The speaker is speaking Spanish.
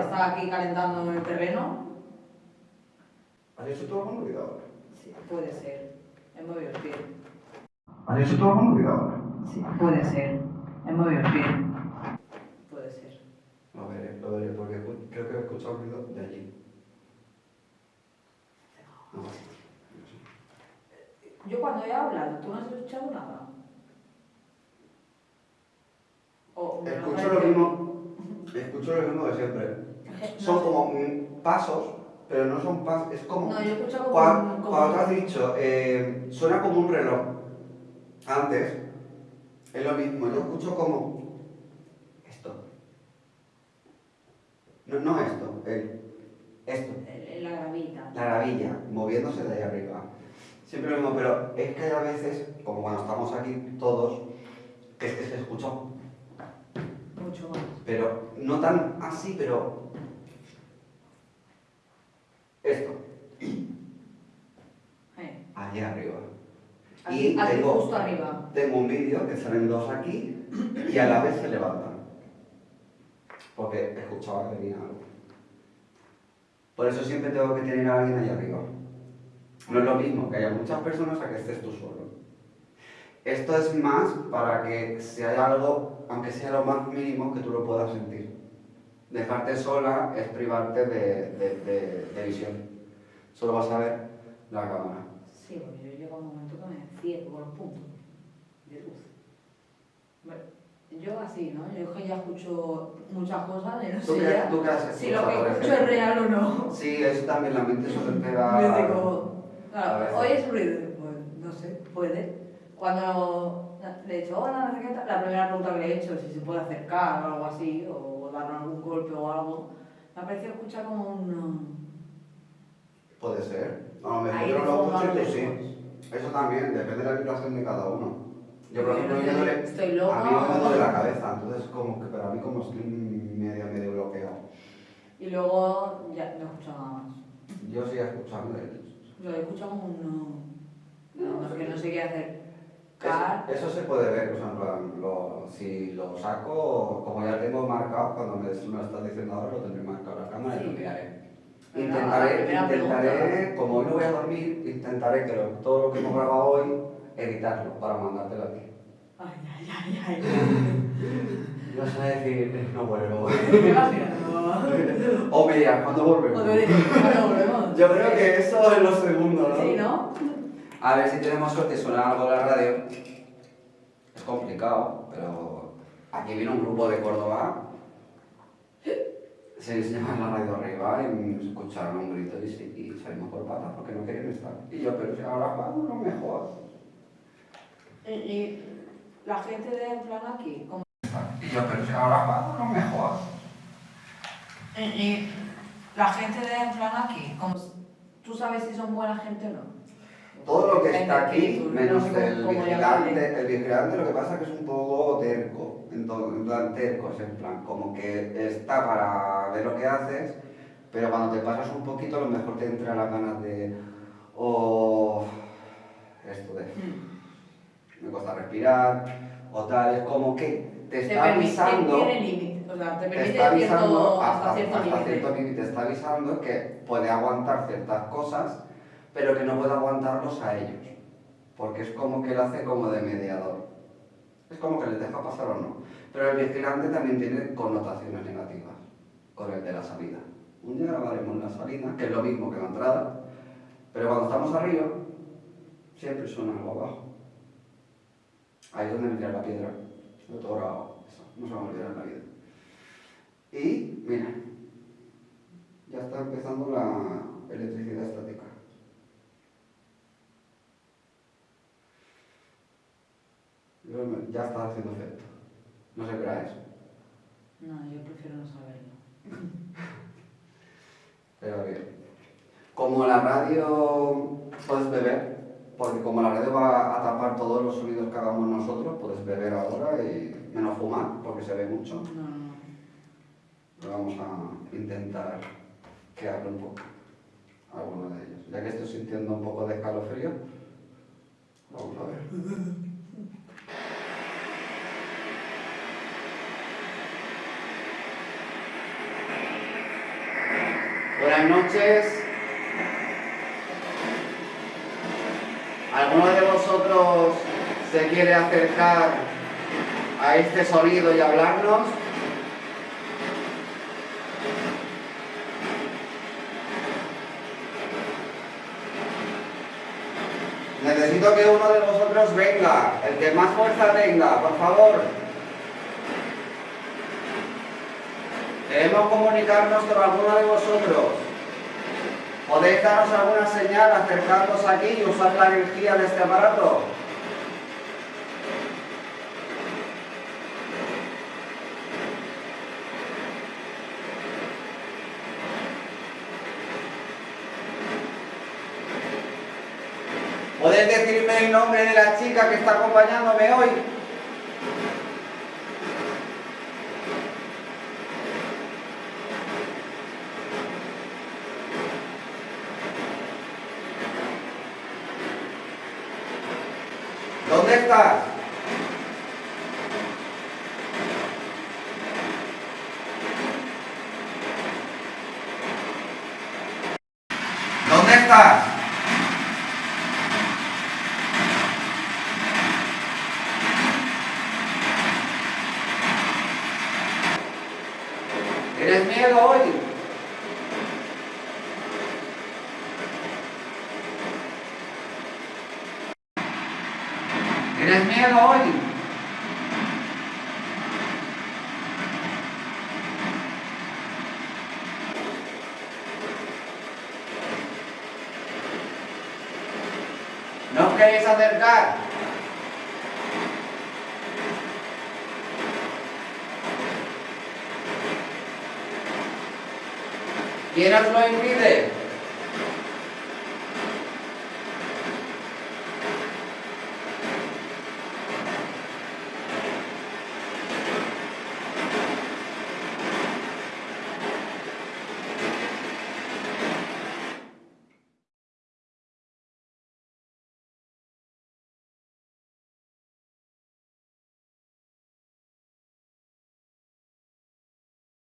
está aquí calentando el terreno. ¿Has hecho todo con novedad ahora? Sí, puede ser. He movido el pie. ¿Has hecho todo con novedad ahora? Sí, puede ser. Movido el pie. Puede ser. Lo veré, lo veré, porque creo que he escuchado un ruido de allí. No. Yo cuando he hablado, ¿tú no has escuchado nada? O Escucho lo mismo, escucho lo mismo de siempre. Son como mm, pasos, pero no son pasos, es como... No, yo he escuchado como... Cuando, como- cuando te has dicho, eh, suena como un reloj. Antes, es lo mismo, yo escucho como esto. No, no esto, el, esto. La gravita. La gravilla, moviéndose de ahí arriba. Siempre lo mismo, pero es que hay a veces, como cuando estamos aquí todos, que es que se escucha. Pero no tan así, pero esto, allí arriba. Y aquí tengo- justo arriba. Tengo un vídeo que salen dos aquí y a la vez se levantan. Porque escuchaba que venía algo. Por eso siempre tengo que tener a alguien ahí arriba. No es lo mismo que haya muchas personas a que estés tú solo. Esto es más para que si hay algo, aunque sea lo más mínimo, que tú lo puedas sentir. Dejarte sola es privarte de, de- de- de visión. Solo vas a ver la cámara. Sí, porque yo llego a un momento que me ciego con los puntos de luz. Bueno, yo así, ¿no? Yo es que ya escucho muchas cosas y no ¿Tú sé qué, ya tú qué has si lo que escucho es real o no. Sí, eso también la mente suele pegar. Me digo, claro, hoy es ruido, pues no sé, puede. Cuando le he dicho, hola, no sé qué tal", la primera pregunta que le he hecho es si se puede acercar o algo así, o darle algún golpe o algo, me ha parecido escuchar como un... Puede ser. A lo mejor Ahí yo no lo escucho y tú sí. Eso también, depende de la vibración de cada uno. Yo, por Yo ejemplo, no sé, oyéndole- estoy loca a mí me duele la cabeza, entonces como que para mí como estoy medio, medio bloqueado. Y luego ya no he escuchado nada más. Yo sigo escuchando he escuchado como un... No, no, que no sé qué hacer. Eso, eso se puede ver, o sea, en plan, lo- si lo saco, como ya tengo marcado, cuando me, me lo estás diciendo ahora, lo tendré marcado en la cámara y lo miraré. Pero Intentaré, intentaré, como hoy no voy a dormir, intentaré que lo- todo lo que hemos grabado hoy, editarlo para mandártelo a ti. Ay, ay, ay, ay. Yo sé decir, no vuelvo. Me. O me dirás, ¿cuándo volvemos? O diré, ¿cuándo volvemos? Yo creo que eso es lo segundo, ¿no? Sí, ¿no? A ver si tenemos suerte y suena algo en la radio. Es complicado, pero aquí viene un grupo de Córdoba. Se llama la radio arriba y escucharon un grito y, salimos por patas porque no querían estar. Y yo, pero si ahora vamos, lo mejor. Y, y la gente de en plan aquí, como... Y yo, pero si ahora vamos, lo mejor. Y, y la gente de en plan aquí, como... ¿Tú sabes si son buena gente o no? Todo lo que está aquí, menos el vigilante, el vigilante lo que pasa es que es un poco terco, en plan terco, es en plan, como que está para ver lo que haces, pero cuando te pasas un poquito a lo mejor te entra las ganas de, o esto de, me cuesta respirar, o tal, es como que te está avisando, o sea, te está avisando hasta, hasta cierto límite, te está avisando que puede aguantar ciertas cosas, pero que no puede aguantarlos a ellos, porque es como que él hace como de mediador. Es como que les deja pasar o no. Pero el vigilante también tiene connotaciones negativas con el de la salida. Un día grabaremos la salida, que es lo mismo que la entrada, pero cuando estamos arriba, siempre suena algo abajo. Ahí es donde me la piedra. Tengo grabado. Eso, no se va a olvidar en la vida. Y, mira, ya está empezando la electricidad estática. Ya está haciendo efecto. No qué era eso. No, yo prefiero no saberlo. Pero bien. Como la radio puedes beber, porque como la radio va a tapar todos los sonidos que hagamos nosotros, puedes beber ahora y menos fumar, porque se ve mucho. No, no, no. Pero vamos a intentar que hable un poco alguno de ellos. Ya que estoy sintiendo un poco de escalofrío, vamos a ver. Buenas noches. ¿Alguno de vosotros se quiere acercar a este sonido y hablarnos? Necesito que uno de vosotros venga, el que más fuerza tenga, por favor. Queremos comunicarnos con alguno de vosotros. ¿Podéis darnos alguna señal acercándoos aquí y usar la energía de este aparato? ¿Podéis decirme el nombre de la chica que está acompañándome hoy? ¿Dónde estás? ¿Dónde estás? ¿Tienes miedo hoy? ¿Tienes miedo hoy? ¿No queréis acercar? ¿Quién lo impide?